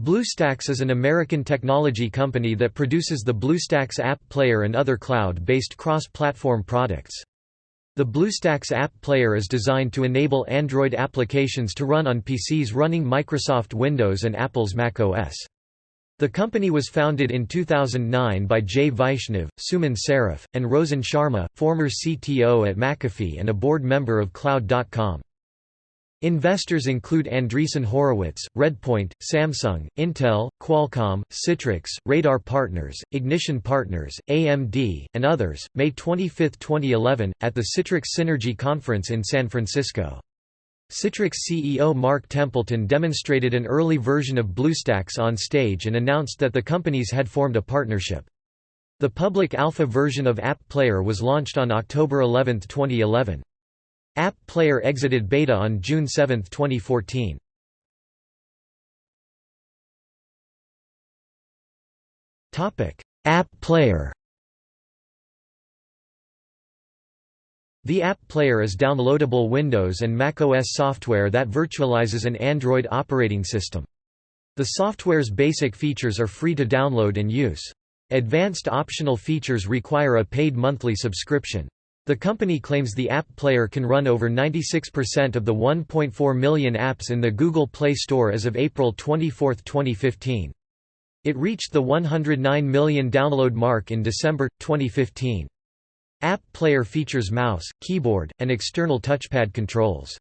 BlueStacks is an American technology company that produces the BlueStacks app player and other cloud-based cross-platform products. The BlueStacks app player is designed to enable Android applications to run on PCs running Microsoft Windows and Apple's Mac OS. The company was founded in 2009 by Jay Vaishnav, Suman Saraf, and Rosen Sharma, former CTO at McAfee and a board member of Cloud.com. Investors include Andreessen Horowitz, Redpoint, Samsung, Intel, Qualcomm, Citrix, Radar Partners, Ignition Partners, AMD, and others. May 25, 2011, at the Citrix Synergy Conference in San Francisco. Citrix CEO Mark Templeton demonstrated an early version of BlueStacks on stage and announced that the companies had formed a partnership. The public alpha version of App Player was launched on October 11, 2011. App Player exited beta on June 7, 2014. App Player The App Player is downloadable Windows and macOS software that virtualizes an Android operating system. The software's basic features are free to download and use. Advanced optional features require a paid monthly subscription. The company claims the app player can run over 96% of the 1.4 million apps in the Google Play Store as of April 24, 2015. It reached the 109 million download mark in December, 2015. App Player features mouse, keyboard, and external touchpad controls.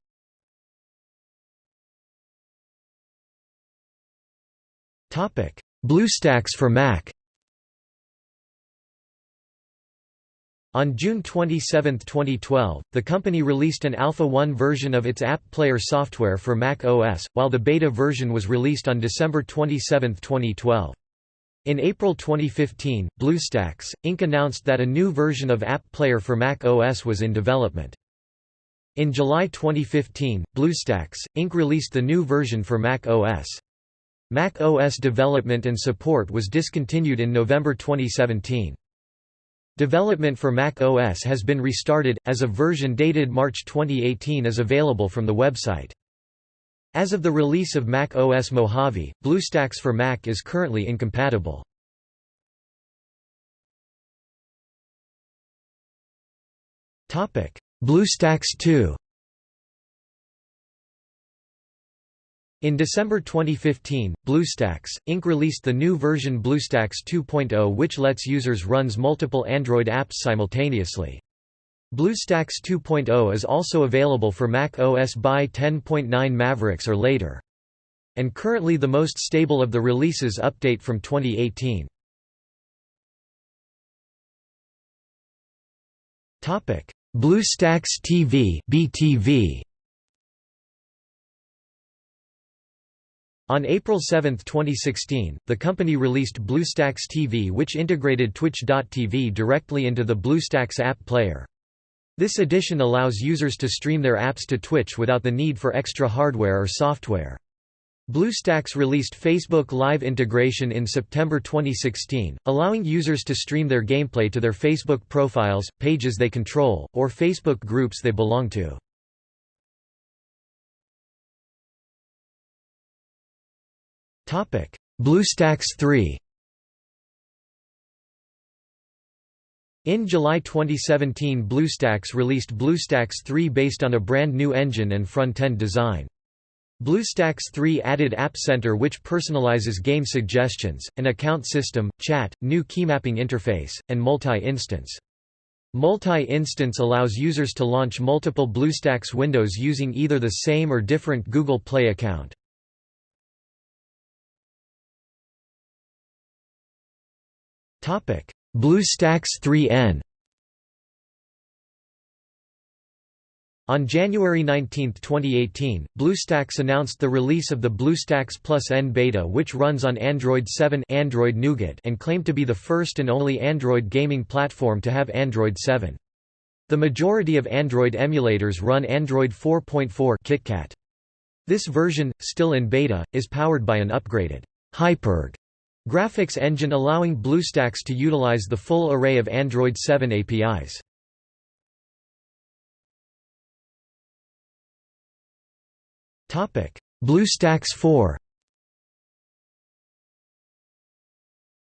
BlueStacks for Mac On June 27, 2012, the company released an Alpha 1 version of its App Player software for Mac OS, while the beta version was released on December 27, 2012. In April 2015, BlueStacks, Inc. announced that a new version of App Player for Mac OS was in development. In July 2015, BlueStacks, Inc. released the new version for Mac OS. Mac OS development and support was discontinued in November 2017. Development for Mac OS has been restarted, as a version dated March 2018 is available from the website. As of the release of Mac OS Mojave, BlueStacks for Mac is currently incompatible. BlueStacks 2 In December 2015, BlueStacks, Inc. released the new version BlueStacks 2.0 which lets users runs multiple Android apps simultaneously. BlueStacks 2.0 is also available for Mac OS by 10.9 Mavericks or later. And currently the most stable of the releases update from 2018. BlueStacks TV BTV On April 7, 2016, the company released BlueStacks TV which integrated Twitch.tv directly into the BlueStacks app player. This edition allows users to stream their apps to Twitch without the need for extra hardware or software. BlueStacks released Facebook Live integration in September 2016, allowing users to stream their gameplay to their Facebook profiles, pages they control, or Facebook groups they belong to. BlueStacks 3 In July 2017 BlueStacks released BlueStacks 3 based on a brand new engine and front-end design. BlueStacks 3 added App Center which personalizes game suggestions, an account system, chat, new keymapping interface, and multi-instance. Multi-instance allows users to launch multiple BlueStacks windows using either the same or different Google Play account. BlueStacks 3N On January 19, 2018, BlueStacks announced the release of the BlueStacks Plus N beta which runs on Android 7 Android Nougat and claimed to be the first and only Android gaming platform to have Android 7. The majority of Android emulators run Android 4.4 KitKat. This version, still in beta, is powered by an upgraded HyperG Graphics engine allowing BlueStacks to utilize the full array of Android 7 APIs. BlueStacks 4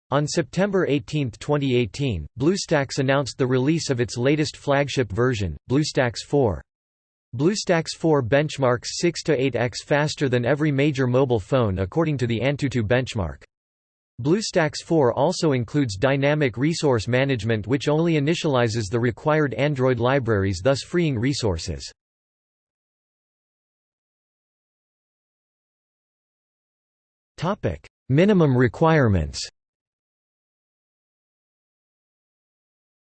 On September 18, 2018, BlueStacks announced the release of its latest flagship version, BlueStacks 4. BlueStacks 4 benchmarks 6 to 8x faster than every major mobile phone according to the Antutu benchmark. BlueStacks 4 also includes dynamic resource management which only initializes the required Android libraries thus freeing resources. Minimum requirements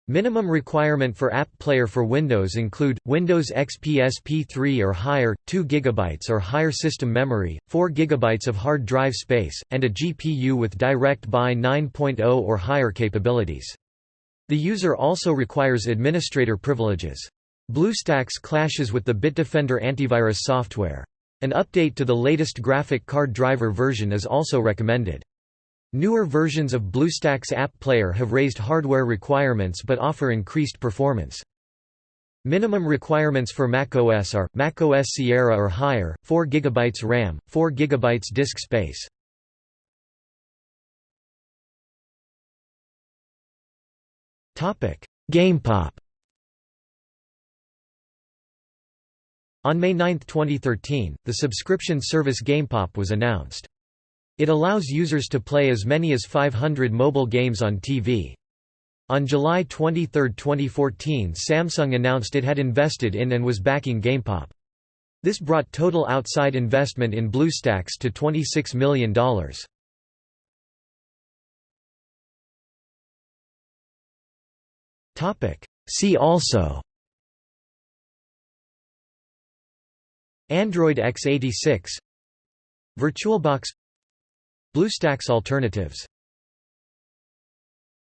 Minimum requirement for App Player for Windows include, Windows XP SP3 or higher, 2 GB or higher system memory, 4 GB of hard drive space, and a GPU with DirectX 9.0 or higher capabilities. The user also requires administrator privileges. BlueStacks clashes with the Bitdefender antivirus software. An update to the latest graphic card driver version is also recommended. Newer versions of BlueStacks App Player have raised hardware requirements but offer increased performance. Minimum requirements for macOS are, macOS Sierra or higher, 4 GB RAM, 4 GB disk space. GamePop On May 9, 2013, the subscription service GamePop was announced. It allows users to play as many as 500 mobile games on TV. On July 23, 2014 Samsung announced it had invested in and was backing GamePop. This brought total outside investment in BlueStacks to $26 million. See also Android x86 VirtualBox BlueStacks alternatives